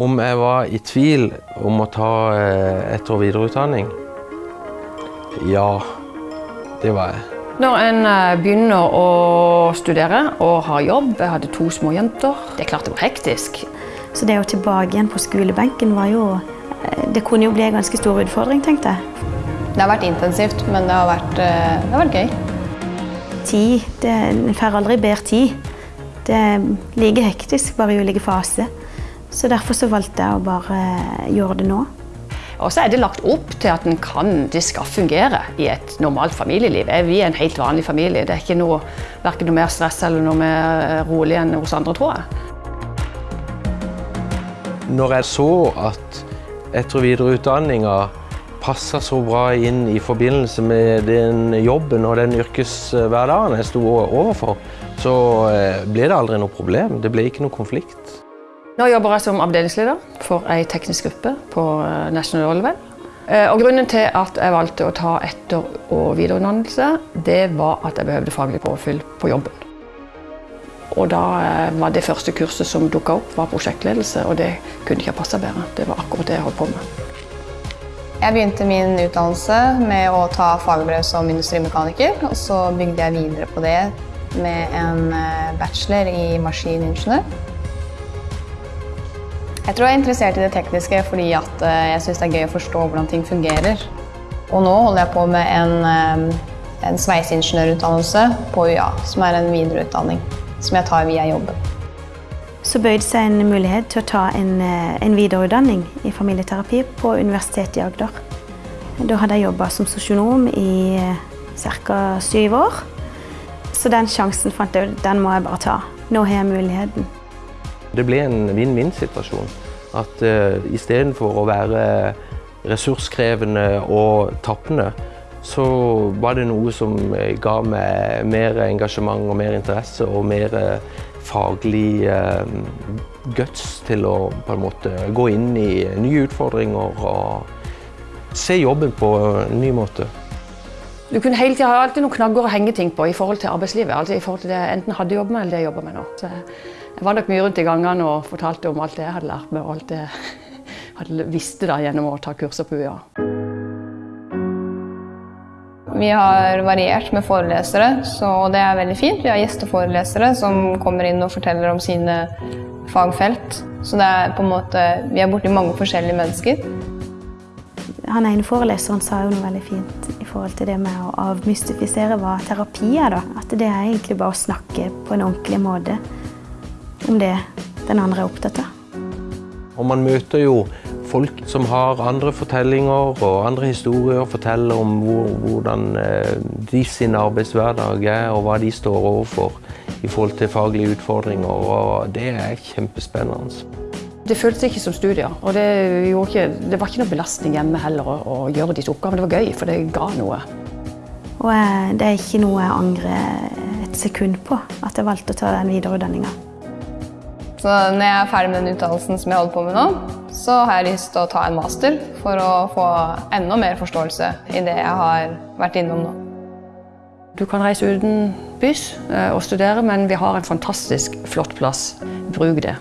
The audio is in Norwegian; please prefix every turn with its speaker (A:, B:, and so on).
A: Om jeg var i tvil om å ta eh, etter- og videreutdanning? Ja, det var jeg.
B: Når en eh, begynner å studere og har jobb, jeg hadde to små jenter, det er klart det var hektisk.
C: Så det å tilbake igjen på skolebenken var jo eh, Det kunne jo bli en ganske stor utfordring, tenkte jeg.
D: Det har vært intensivt, men det har vært, det har vært gøy.
C: Tid det, En får aldri bedre tid. Det er like hektisk, bare i ulike faser. Så derfor så valgte jeg å bare gjøre det nå.
B: Og så er det lagt opp til at kan, det skal fungere i et normalt familieliv. Vi er en helt vanlig familie. Det er ikke noe, verken noe mer stress eller noe mer rolig enn hos andre, tror jeg.
A: Når jeg så at etter- og videreutdanninga passa så bra inn i forbindelse med den jobben og den yrkeshverdagen jeg sto overfor, så eh, ble det aldri noe problem. Det ble ikke noe konflikt.
B: Nå jobber jeg som avdelingsleder for ei teknisk gruppe på eh, National Oilwell. Eh, Og grunnen til at jeg valgte å ta etter- og videreutdannelse, det var at jeg behøvde faglig påfyll på jobben. Og da var det første kurset som dukka opp, var prosjektledelse, og det kunne ikke ha passa bedre. Det var akkurat det jeg holdt på med.
D: Jeg begynte min utdannelse med å ta fagbrev som industrimekaniker, og så bygde jeg videre på det med en eh, bachelor i maskiningeniør. Jeg tror jeg er interessert i det tekniske fordi eh, jeg syns det er gøy å forstå hvordan ting fungerer. Og nå holder jeg på med en, eh, en sveiseingeniørutdannelse på UiA, som er en videreutdanning som jeg tar via jobben.
C: Så bøyde seg en mulighet til å ta en, en videreutdanning i familieterapi på Universitetet i Agder. Da hadde jeg jobba som sosionom i ca. syv år. Så den sjansen fant jeg, den må jeg bare ta. Nå har jeg muligheten.
A: Det ble en vinn-vinn-situasjon. At uh, istedenfor å være ressurskrevende og tappende, så var det noe som eh, ga meg mer engasjement og mer interesse og mer eh, faglig uh, guts til å på en måte gå inn i nye utfordringer og se jobben på en ny måte.
B: Du kunne hele tiden ha alltid noen knagger å henge ting på i forhold til arbeidslivet. Altså i forhold til det jeg enten hadde jobbet med eller det jeg jobber med nå. Så jeg var nok mye rundt i gangene og fortalte om alt det jeg hadde lært meg og alt det jeg hadde visste da gjennom å ta kurser på UiA.
D: Vi har variert med forelesere, så det er veldig fint. Vi har gjesteforelesere som kommer inn og forteller om sine fagfelt. Så det er på en måte, vi er borti mange forskjellige mennesker.
C: Han ene foreleseren sa jo noe veldig fint forhold til det med å avmystifisere hva terapi er. da. At det er egentlig bare å snakke på en ordentlig måte om det den andre er opptatt av.
A: Og man møter jo folk som har andre fortellinger og andre historier, forteller om hvor, hvordan eh, de sin arbeidshverdag er og hva de står overfor i forhold til faglige utfordringer. Og det er kjempespennende.
B: Det føltes ikke som studier, og det, ikke, det var ikke noe belastning hjemme heller å, å gjøre disse oppgavene. Det var gøy, for det ga noe.
C: Og eh, det er ikke noe jeg angrer et sekund på, at jeg valgte å ta den videreutdanninga.
D: Så når jeg er ferdig med den utdannelsen som jeg holder på med nå, så har jeg lyst til å ta en master for å få enda mer forståelse i det jeg har vært innom nå.
B: Du kan reise uten bys og studere, men vi har en fantastisk flott plass. Bruk det.